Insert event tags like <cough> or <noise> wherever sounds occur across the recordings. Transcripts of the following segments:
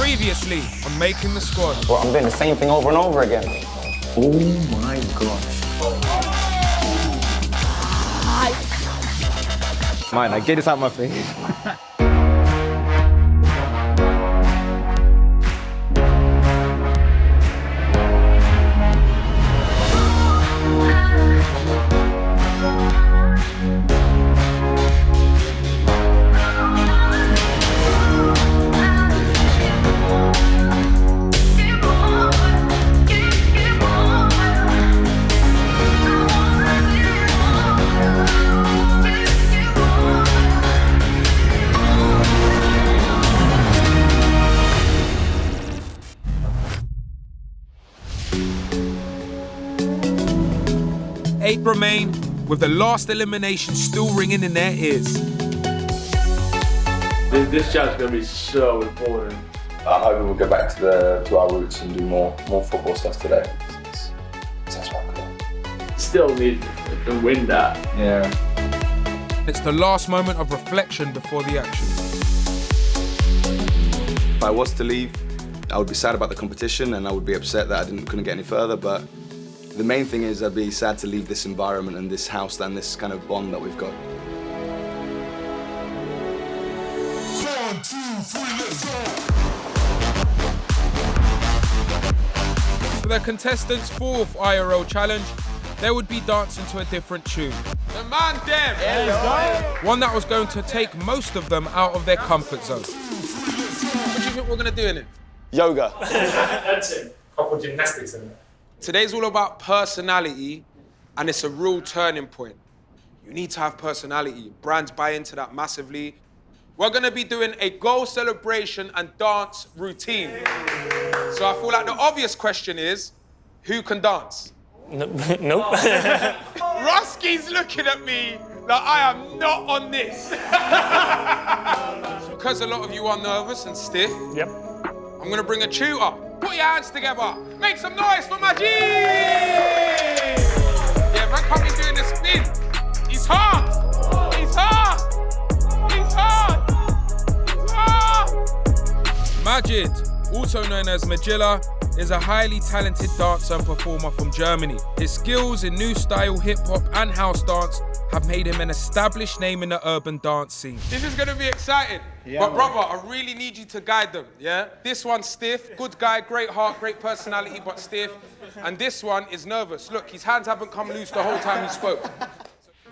Previously on Making the Squad. Well, I'm doing the same thing over and over again. Oh my gosh. Mine, I get this out my face. <laughs> Eight remain, with the last elimination still ringing in their ears. This, this chat's gonna be so important. I hope we'll go back to the to our roots and do more more football stuff today. It's, it's, that's. Still need to win that. Yeah. It's the last moment of reflection before the action. If I was to leave, I would be sad about the competition and I would be upset that I didn't, couldn't get any further, but the main thing is I'd be sad to leave this environment and this house and this kind of bond that we've got. For the contestants' fourth IRL challenge, they would be dancing to a different tune. The man dem! One that was going to take most of them out of their comfort zone. What do you think we're gonna do in it? Yoga. <laughs> That's it. Couple gymnastics in there. Today's all about personality, and it's a real turning point. You need to have personality. Brands buy into that massively. We're gonna be doing a goal celebration and dance routine. So I feel like the obvious question is, who can dance? <laughs> nope. <laughs> Rusky's looking at me like I am not on this. <laughs> because a lot of you are nervous and stiff, yep. I'm gonna bring a tutor. Put your hands together. Make some noise for my G! Yeah, man, come in doing the spin. He's hard. He's hard. He's hard. He's hard. Majid, also known as Magilla, is a highly talented dancer and performer from Germany. His skills in new style hip hop and house dance have made him an established name in the urban dance scene. This is gonna be exciting. but brother, I really need you to guide them, yeah? This one's stiff, good guy, great heart, great personality, but stiff. And this one is nervous. Look, his hands haven't come loose the whole time he spoke.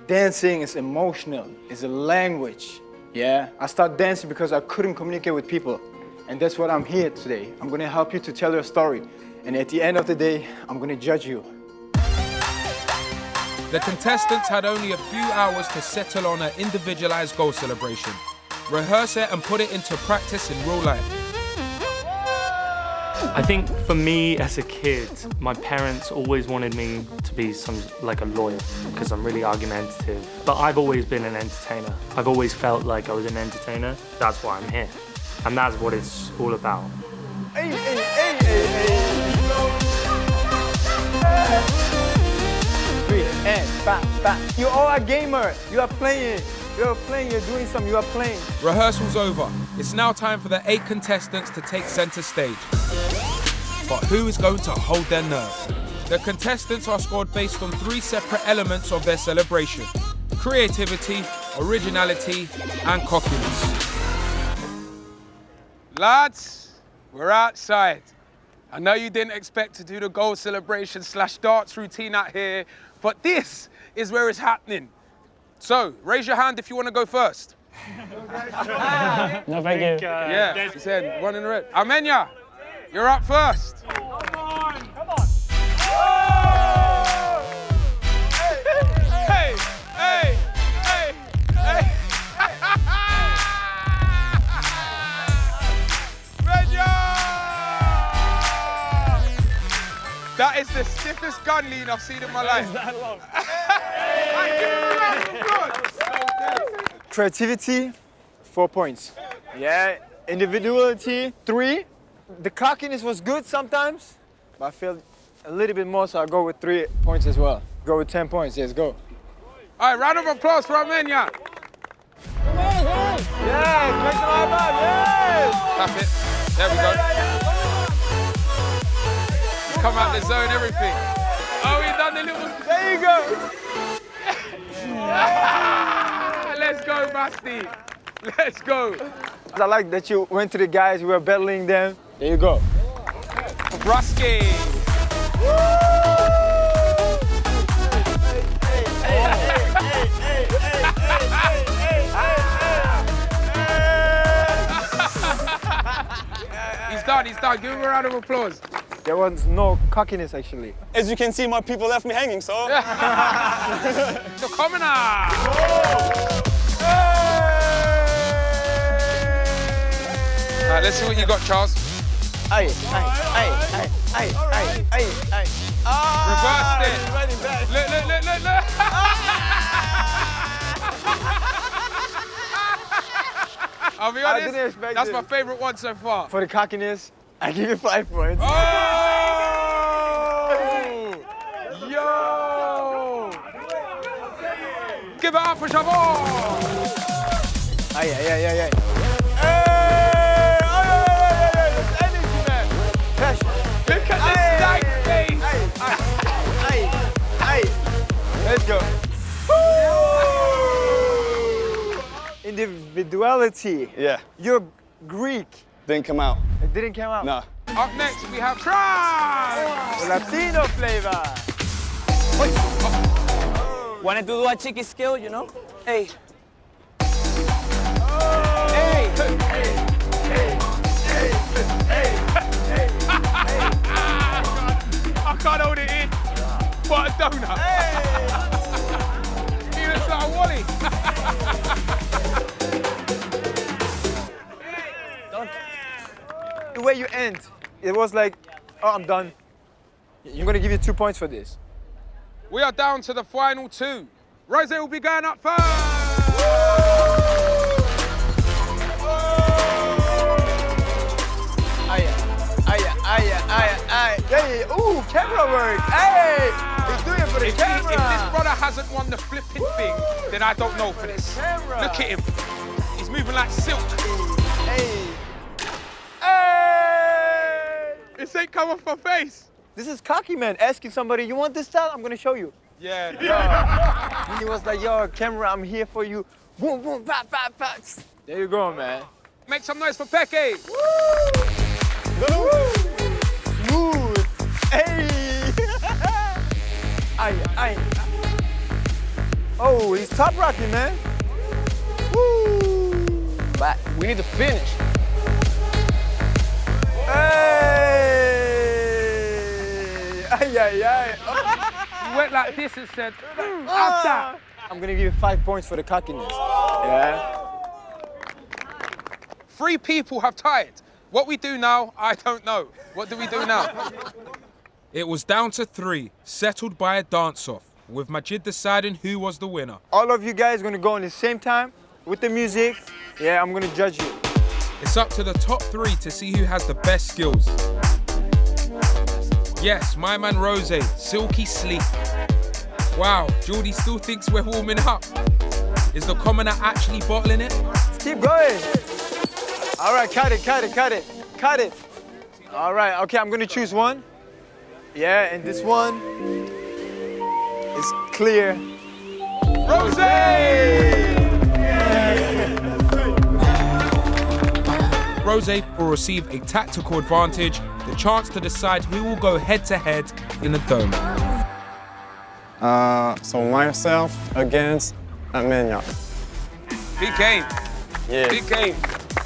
Dancing is emotional, it's a language. Yeah, I started dancing because I couldn't communicate with people. And that's what I'm here today. I'm gonna help you to tell your story. And at the end of the day, I'm gonna judge you. The contestants had only a few hours to settle on an individualized goal celebration. Rehearse it and put it into practice in real life. I think for me as a kid, my parents always wanted me to be some like a lawyer because I'm really argumentative. But I've always been an entertainer. I've always felt like I was an entertainer. That's why I'm here. And that's what it's all about. Hey, hey, hey, hey, hey. And back, back. You are a gamer. You are playing. You are playing. You're doing something. You are playing. Rehearsal's over. It's now time for the eight contestants to take center stage. But who is going to hold their nerve? The contestants are scored based on three separate elements of their celebration. Creativity, originality, and cockiness. Lads, we're outside. I know you didn't expect to do the goal celebration slash darts routine out here, but this is where it's happening. So, raise your hand if you want to go first. No, thank you. yeah, he said one in the red. Amenya, you're up first. come Hey, hey, hey, is the stiffest gun lean I've seen in my life. <laughs> I give him a round of applause. Creativity, four points. Yeah, individuality, three. The cockiness was good sometimes, but I felt a little bit more, so I'll go with three points as well. Go with 10 points, yes, go. All right, round of applause for Amenya. Yes, make some high five, yes! Tap it. There we go. Come out the zone, everything. Oh, he done the little. There you go. <laughs> Let's go, Basti. Let's go. I like that you went to the guys, you were battling them. There you go. Rusky. <laughs> He's done, he's done. Give him a round of applause. There was no cockiness actually. As you can see, my people left me hanging, so. The <laughs> commoner. All right, let's see what you got, Charles. Aye, aye, aye, aye, aye, aye, aye, aye. Ah, Reversed it. running back. Look, look, look, look, look. I'll be I honest, didn't expect that's this. my favorite one so far. For the cockiness, I give you five points. Oh! Yo! Give it up for Chabot! Aye, aye, aye, aye, aye. Hey! Look at this Aye, stank face! Aye, aye, aye. Let's go. Individuality. Yeah, You're Greek. didn't come out. It didn't come out. No. Up next, we have Try! Latino flavor. Wanted to do a cheeky skill, you know? Hey. Oh. Hey. hey. Hey. Hey. Hey. Hey. I can't hold it in. What a donut. he looks like a Wally. The way you end, it was like, oh, I'm done. I'm gonna give you two points for this. We are down to the final two. Rose will be going up first. Aya, aya, aya, aya, aya. Hey, ooh, camera work. Hey, he's doing it for the If, he- camera. if this brother hasn't won the flipping thing, then I don't know for this. camera. Look at him. He's moving like silk. Hey. Hey. This ain't come off my face. This is cocky man asking somebody, you want this style? I'm gonna show you. Yeah. <laughs> He was like, yo, camera, I'm here for you. Boom, boom, pop, pop, pop. There you go, man. Make some noise for Peke. Smooth. Hey. <laughs> Ay, ay. Oh, he's top rocking, man. Woo. But we need to finish. Hey. Ay, ay, ay. He went like this and said, "Mm, that. I'm gonna give you five points for the cockiness. Yeah. Three people have tied. What we do now, I don't know. What do we do now? It was down to three, settled by a dance-off, with Majid deciding who was the winner. All of you guys gonna go in the same time with the music. Yeah, I'm gonna judge you. It's up to the top three to see who has the best skills. Yes, my man Rose, silky sleek. Wow, Geordie still thinks we're warming up. Is the commoner actually bottling it? Keep going. All right, cut it, cut it, cut it, cut it. All right, okay, I'm gonna choose one. Yeah, and this one is clear. Rose! Rose will receive a tactical advantage, the chance to decide who will go head to head in the dome. Uh, so myself against Amenya. Big game, Yeah. big game.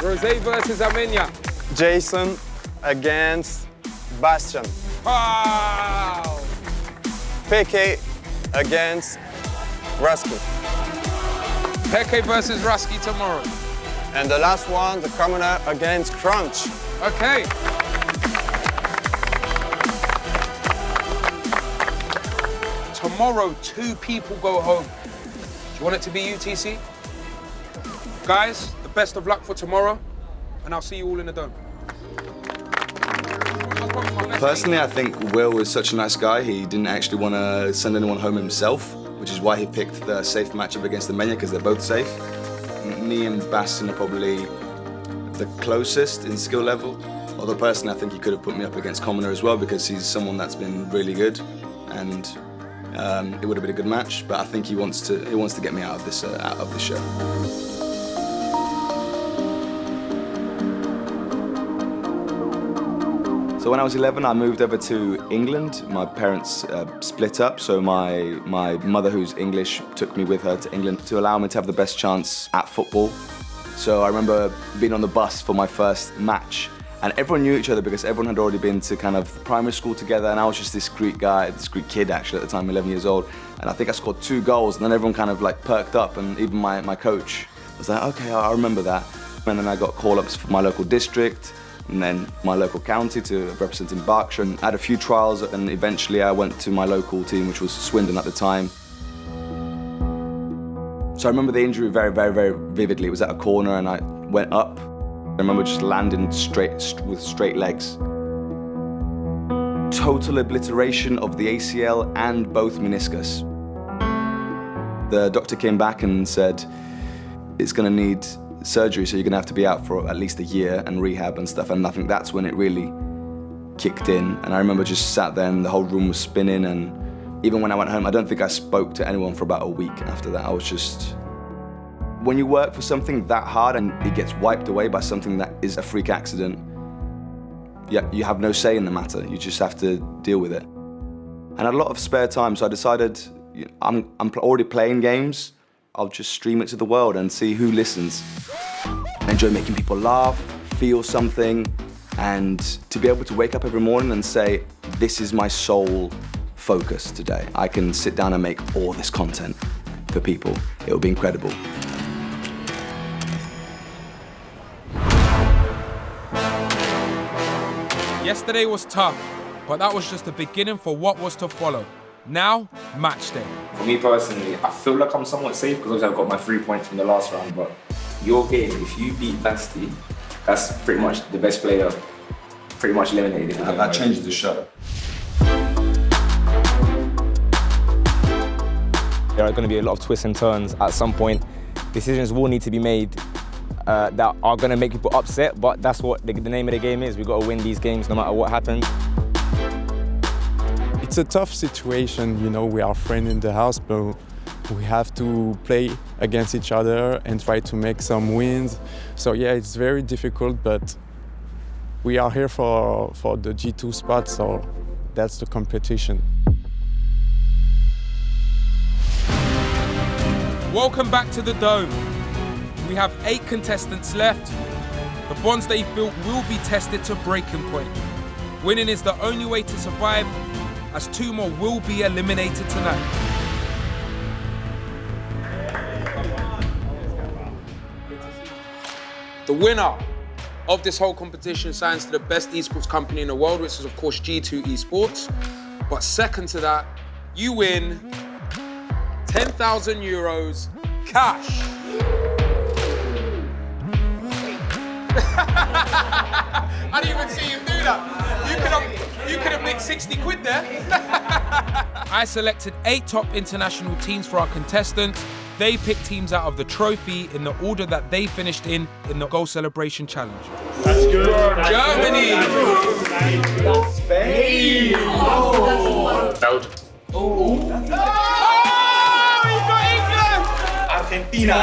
Rose versus Amenya. Jason against Bastian. Wow! Peke against Rusky. Peke versus Rusky tomorrow. And the last one, the commoner against Crunch. Okay. Tomorrow, two people go home. Do you want it to be UTC? Guys, the best of luck for tomorrow, and I'll see you all in the dome. Personally, I think Will is such a nice guy. He didn't actually want to send anyone home himself, which is why he picked the safe matchup against the Menya because they're both safe. Me and Bastin are probably the closest in skill level, Although personally, I think he could have put me up against Commoner as well because he's someone that's been really good, and um, it would have been a good match. But I think he wants to he wants to get me out of this uh, out of this show. So when I was 11, I moved over to England. My parents uh, split up, so my, my mother, who's English, took me with her to England to allow me to have the best chance at football. So I remember being on the bus for my first match, and everyone knew each other because everyone had already been to kind of primary school together, and I was just this Greek guy, this Greek kid actually at the time, 11 years old. And I think I scored two goals, and then everyone kind of like perked up, and even my, my coach was like, okay, I remember that. And then I got call-ups for my local district, and then my local county to representing Berkshire. And I had a few trials and eventually I went to my local team, which was Swindon at the time. So I remember the injury very, very, very vividly. It was at a corner and I went up. I remember just landing straight with straight legs. Total obliteration of the ACL and both meniscus. The doctor came back and said, it's gonna need surgery, so you're gonna have to be out for at least a year and rehab and stuff. And I think that's when it really kicked in. And I remember just sat there and the whole room was spinning. And even when I went home, I don't think I spoke to anyone for about a week after that. I was just. When you work for something that hard and it gets wiped away by something that is a freak accident, yeah, you have no say in the matter. You just have to deal with it. And I had a lot of spare time, so I decided I'm, I'm already playing games. I'll just stream it to the world and see who listens. I enjoy making people laugh, feel something, and to be able to wake up every morning and say, this is my sole focus today. I can sit down and make all this content for people. It will be incredible. Yesterday was tough, but that was just the beginning for what was to follow. Now, match day. For me personally, I feel like I'm somewhat safe because obviously I've got my three points from the last round, but your game, if you beat Basti, that's pretty much the best player, pretty much eliminated. That, that changed the show. There are going to be a lot of twists and turns at some point. Decisions will need to be made uh, that are going to make people upset, but that's what the, the name of the game is. We've got to win these games no matter what happens. It's a tough situation, you know, we are friends in the house, but we have to play against each other and try to make some wins. So yeah, it's very difficult, but we are here for, for the G2 spot, so that's the competition. Welcome back to the Dome. We have eight contestants left. The bonds they've built will be tested to breaking point. Winning is the only way to survive, as two more will be eliminated tonight. The winner of this whole competition signs to the best esports company in the world, which is of course G2 Esports. But second to that, you win 10,000 euros cash. I didn't even see you do that. You could have, you could have nicked 60 quid there. <laughs> I selected eight top international teams for our contestants. They picked teams out of the trophy in the order that they finished in in the goal celebration challenge. That's good. Germany. Spain. Oh. Belgium. Oh, you got England. Argentina.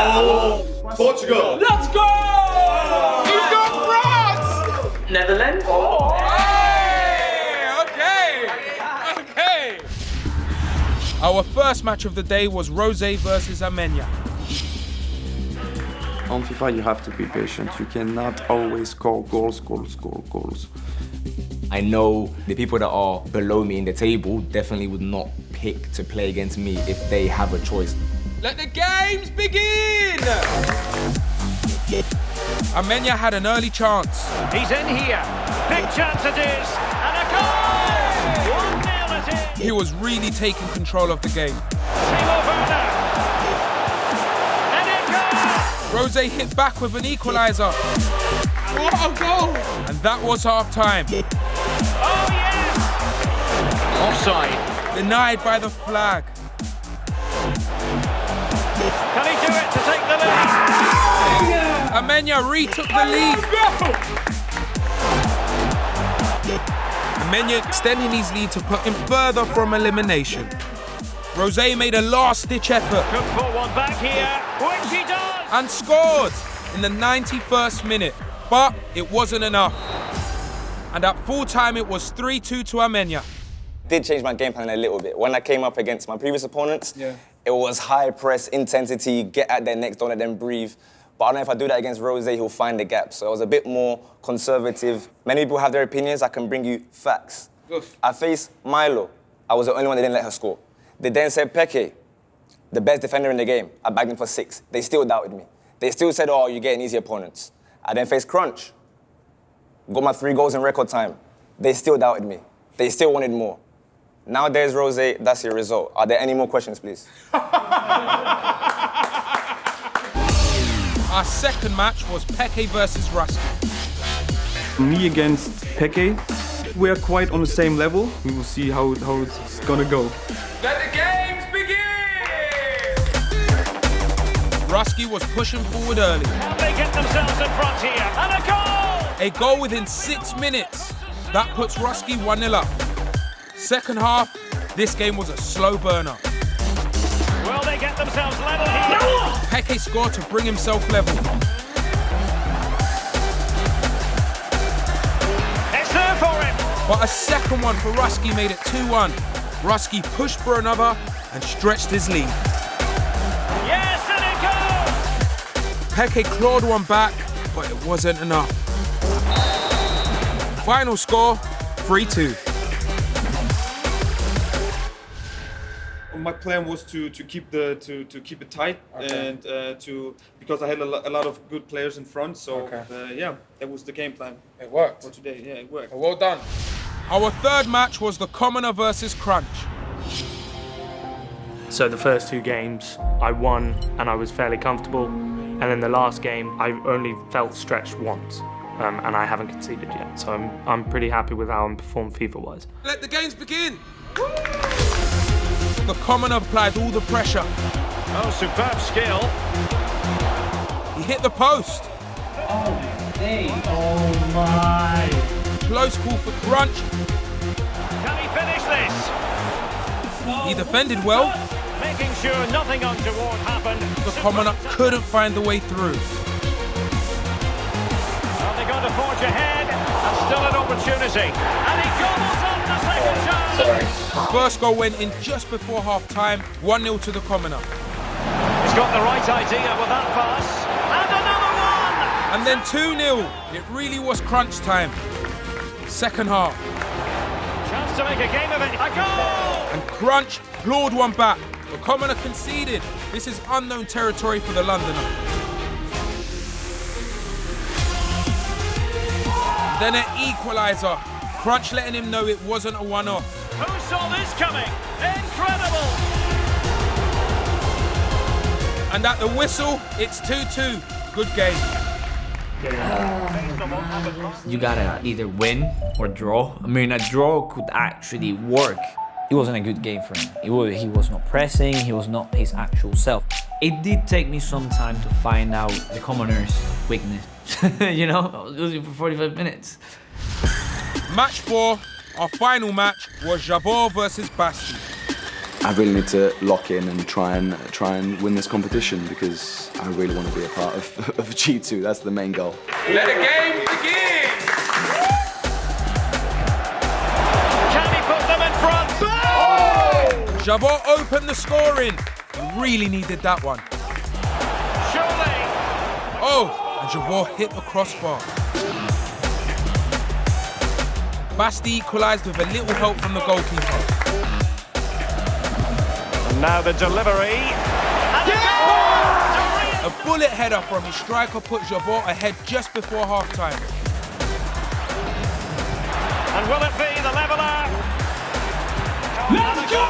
Portugal. Let's go. You got Netherlands. Oh, oh, hey, okay, okay. Our first match of the day was Rose versus Amenya. On FIFA, you have to be patient. You cannot always score goals, goals, goals, goals. I know the people that are below me in the table definitely would not pick to play against me if they have a choice. Let the games begin! Amenya had an early chance. He's in here. Big chance it is. And a goal! 1 0 it is. He was really taking control of the game. Timo Werner. And it goes! Rose hit back with an equaliser. What a goal! And that was half time. Oh, yes! Offside. Denied by the flag. Can he do it to take the lead? Amenya retook the lead. Amenya extending his lead to put him further from elimination. Rose made a last-ditch effort. Could put one back here, which he does! And scored in the 91st minute, but it wasn't enough. And at full time, it was 3-2 to Amenya. Did change my game plan a little bit. When I came up against my previous opponents, Yeah. it was high press, intensity, get at their necks, don't let them breathe. But I don't know if I do that against Rose, he'll find the gap. So I was a bit more conservative. Many people have their opinions. I can bring you facts. Oof. I faced Milo. I was the only one that didn't let her score. They then said Peke, the best defender in the game. I bagged him for six. They still doubted me. They still said, oh, you're getting easy opponents. I then faced Crunch. Got my three goals in record time. They still doubted me. They still wanted more. Now there's Rose, that's your result. Are there any more questions, please? <laughs> Our second match was Peke versus Rusky. Me against Peke, we are quite on the same level. We will see how, how it's gonna go. Let the games begin! Rusky was pushing forward early. Can they get themselves in front here? And a goal! A goal within six minutes. That puts Rusky 1 0 up. Second half, this game was a slow burner. Will they get themselves level here? Peke scored to bring himself level. It's there for him! But a second one for Rusky made it 2 1. Rusky pushed for another and stretched his lead. Yes, and it goes! Peke clawed one back, but it wasn't enough. Final score 3 plan was to, to keep the to, to keep it tight Okay. and uh, to because I had a, lo- a lot of good players in front. So Okay. uh, yeah, that was the game plan It worked. for today. Yeah, it worked. Well done. Our third match was the Commoner versus Crunch. So the first two games I won and I was fairly comfortable. And then the last game I only felt stretched once. Um, and I haven't conceded yet. So I'm, I'm pretty happy with how I'm performed FIFA wise. Let the games begin. The Commoner applied all the pressure. Oh, superb skill. He hit the post. Oh my! Close call for Crunch. Can he finish this? He defended well. Making sure nothing untoward happened. The Commoner couldn't find the way through. Are they going to forge ahead? And still an opportunity. And he gobbles up the second chance. First goal went in just before half time, 1 0 to the Commoner. He's got the right idea with that pass. And another one! And then 2 0. It really was crunch time. Second half. Chance to make a game of it. A goal! And Crunch clawed one back. The Commoner conceded. This is unknown territory for the Londoner. Then an equaliser. Crunch letting him know it wasn't a one-off. Who saw this coming? Incredible! And at the whistle, it's 2-2. Good game. You gotta either win or draw. I mean, a draw could actually work. It wasn't a good game for him. It was, he was not pressing, he was not his actual self. It did take me some time to find out the commoner's weakness. <laughs> you know, I was losing for 45 minutes. Match four, our final match, was Javor versus Basti. I really need to lock in and try and try and win this competition because I really want to be a part of, <laughs> of G2. That's the main goal. Let the game begin! Can he put them in front? Javor opened the scoring. He really needed that one. Surely! Oh, and Javor hit the crossbar. Basti equalised with a little help from the goalkeeper. And now the delivery. And a goal! A bullet header from his striker put Javor ahead just before half-time. And will it be the leveller? Let's go!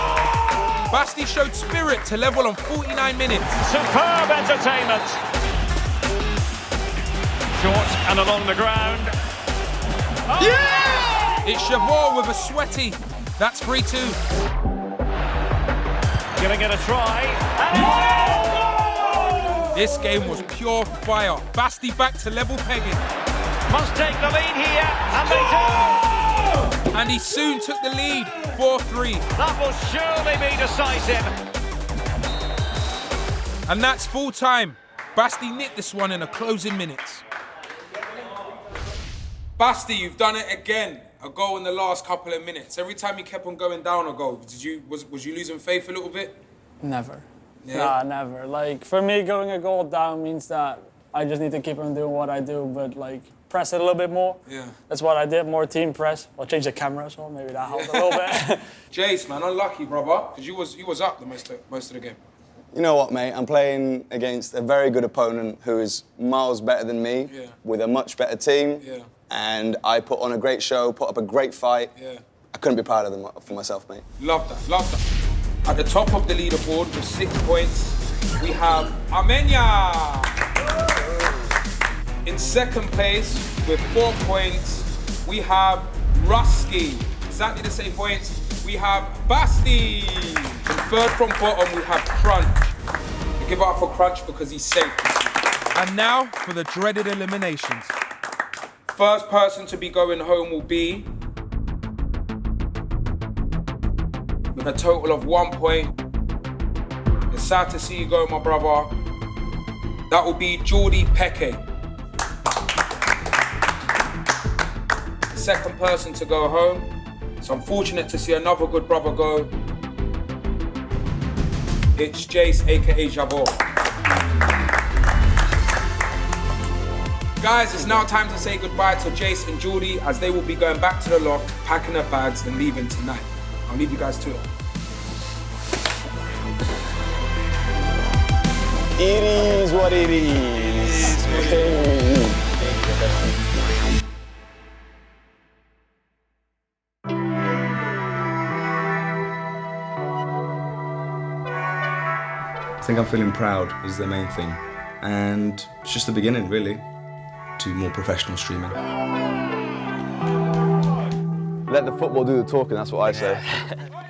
Basti showed spirit to level on 49 minutes. Superb entertainment. Short and along the ground. Oh! Yeah! It's Javor with a sweaty. That's 3 2. Gonna get a try. This game was pure fire. Basti back to level pegging. Must take the lead here. And they do. And he soon took the lead, 4-3. That will surely be decisive. And that's full time. Basti nicked this one in the closing minutes. Basti, you've done it again. A goal in the last couple of minutes. Every time you kept on going down a goal, did you was was you losing faith a little bit? Never. Yeah. Nah, never. Like for me, going a goal down means that I just need to keep on doing what I do, but like press it a little bit more. Yeah. That's what I did. More team press. I'll change the camera as well. Maybe that helped a little bit. <laughs> Jace, man, unlucky, brother, because you was you was up the most of, most of the game. You know what, mate? I'm playing against a very good opponent who is miles better than me, Yeah. with a much better team. Yeah. And I put on a great show, put up a great fight. Yeah. I couldn't be prouder than for myself, mate. Love that, love that. At the top of the leaderboard with six points, we have Amenya. In second place with four points, we have Rusky. Exactly the same points. We have Basti. And third from bottom, we have Crunch. We give up for Crunch because he's safe. And now for the dreaded eliminations. First person to be going home will be with a total of one point. It's sad to see you go, my brother. That will be Geordie Peke. Second person to go home. It's unfortunate to see another good brother go. It's Jace, aka Javor. Guys, it's now time to say goodbye to Jace and Geordie as they will be going back to the loft, packing their bags and leaving tonight. I'll leave you guys to it. It is what it is. Hey. I think I'm feeling proud is the main thing. And it's just the beginning, really, to more professional streaming. Let the football do the talking, that's what I say.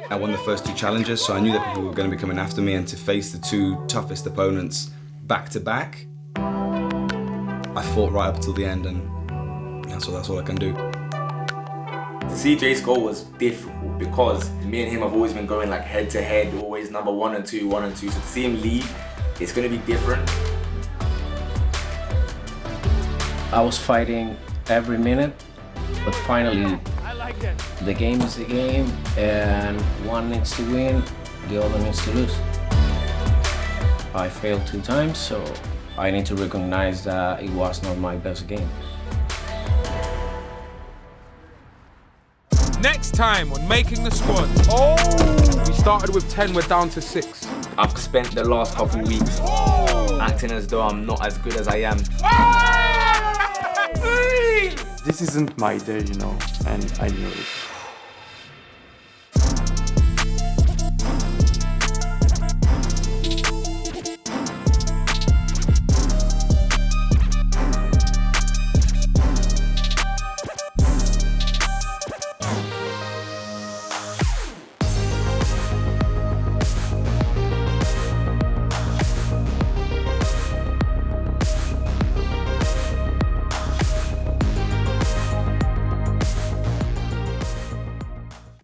I won the first two challenges, so I knew that people were going to be coming after me, and to face the two toughest opponents back to back, I fought right up until the end, and that's all, that's all I can do. To see Jace goal was difficult because me and him have always been going like head to head, always number one and two, one and two. So to see him leave, it's going to be different. I was fighting every minute, but finally mm. the game is the game and one needs to win, the other needs to lose. I failed two times, so I need to recognize that it was not my best game. Next time on Making the Squad. Oh! We started with 10, we're down to 6. I've spent the last couple weeks oh. acting as though I'm not as good as I am. This isn't my day, you know, and I knew it.